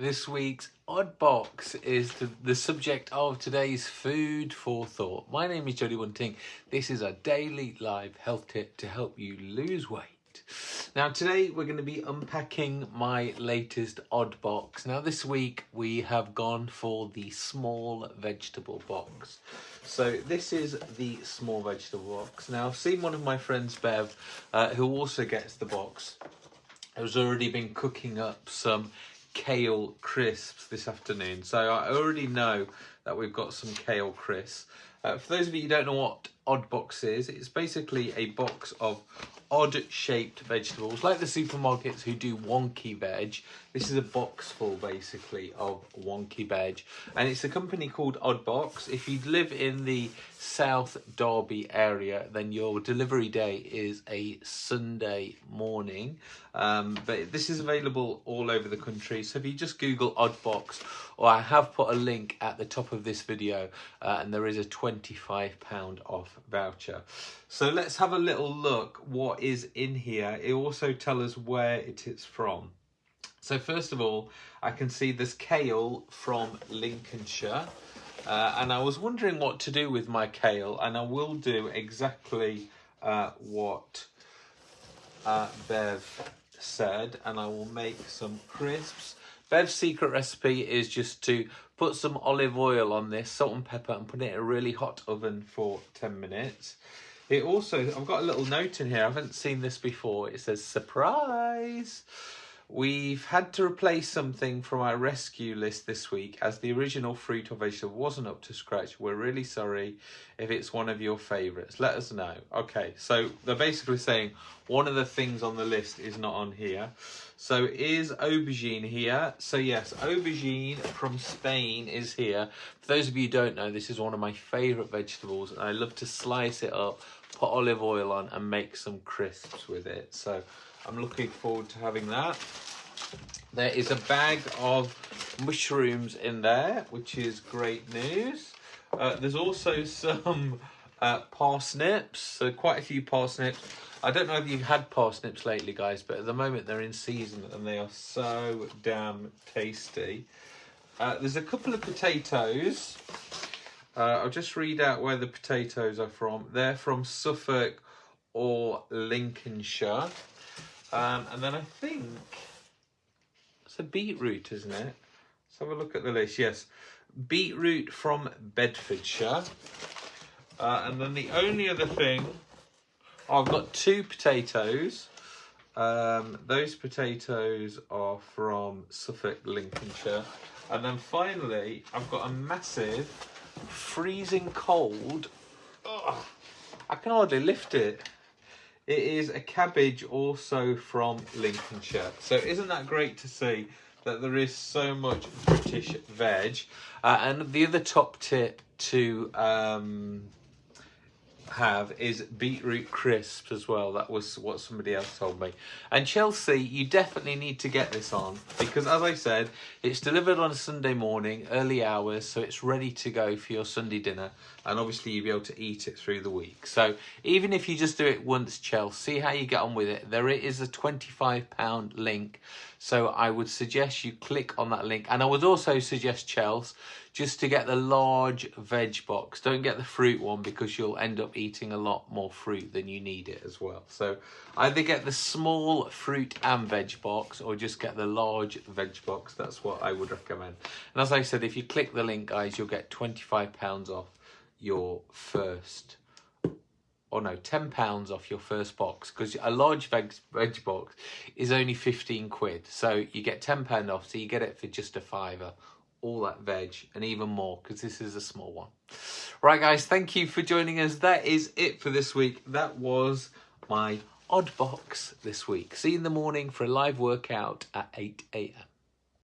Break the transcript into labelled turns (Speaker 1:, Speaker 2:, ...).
Speaker 1: This week's Odd Box is the, the subject of today's Food for Thought. My name is Jody Bunting. This is a daily live health tip to help you lose weight. Now today we're going to be unpacking my latest Odd Box. Now this week we have gone for the small vegetable box. So this is the small vegetable box. Now I've seen one of my friends Bev uh, who also gets the box has already been cooking up some kale crisps this afternoon. So I already know that we've got some kale crisps. Uh, for those of you who don't know what Odd Box is, it's basically a box of odd shaped vegetables like the supermarkets who do wonky veg. This is a box full basically of wonky veg. And it's a company called odd box. If you live in the south derby area then your delivery day is a sunday morning. Um, but this is available all over the country. So if you just google odd box i have put a link at the top of this video uh, and there is a 25 pound off voucher so let's have a little look what is in here. It also tell us where it is from. So first of all, I can see this kale from Lincolnshire. Uh, and I was wondering what to do with my kale, and I will do exactly uh, what uh, Bev said, and I will make some crisps. Bev's secret recipe is just to put some olive oil on this, salt and pepper, and put it in a really hot oven for 10 minutes. It also, I've got a little note in here. I haven't seen this before. It says, surprise. We've had to replace something from our rescue list this week as the original fruit or vegetable wasn't up to scratch. We're really sorry if it's one of your favourites. Let us know. Okay, so they're basically saying one of the things on the list is not on here. So is aubergine here? So yes, aubergine from Spain is here. For those of you who don't know, this is one of my favourite vegetables and I love to slice it up put olive oil on and make some crisps with it. So I'm looking forward to having that. There is a bag of mushrooms in there, which is great news. Uh, there's also some uh, parsnips, so quite a few parsnips. I don't know if you've had parsnips lately, guys, but at the moment they're in season and they are so damn tasty. Uh, there's a couple of potatoes. Uh, I'll just read out where the potatoes are from. They're from Suffolk or Lincolnshire. Um, and then I think it's a beetroot, isn't it? Let's have a look at the list. Yes, beetroot from Bedfordshire. Uh, and then the only other thing, I've got two potatoes. Um, those potatoes are from Suffolk, Lincolnshire. And then finally, I've got a massive freezing cold. Ugh, I can hardly lift it. It is a cabbage also from Lincolnshire. So isn't that great to see that there is so much British veg? Uh, and the other top tip to um, have is beetroot crisps as well. That was what somebody else told me. And Chelsea, you definitely need to get this on because as I said, it's delivered on a Sunday morning, early hours, so it's ready to go for your Sunday dinner. And obviously you'll be able to eat it through the week. So even if you just do it once, Chelsea, see how you get on with it. There is a £25 link. So I would suggest you click on that link. And I would also suggest, Chelsea, just to get the large veg box. Don't get the fruit one because you'll end up eating a lot more fruit than you need it as well. So either get the small fruit and veg box or just get the large veg box. That's what I would recommend. And as I said, if you click the link, guys, you'll get £25 off your first or oh no, £10 off your first box because a large veg, veg box is only 15 quid. So you get £10 off, so you get it for just a fiver all that veg and even more because this is a small one. Right guys, thank you for joining us. That is it for this week. That was my odd box this week. See you in the morning for a live workout at 8 a.m.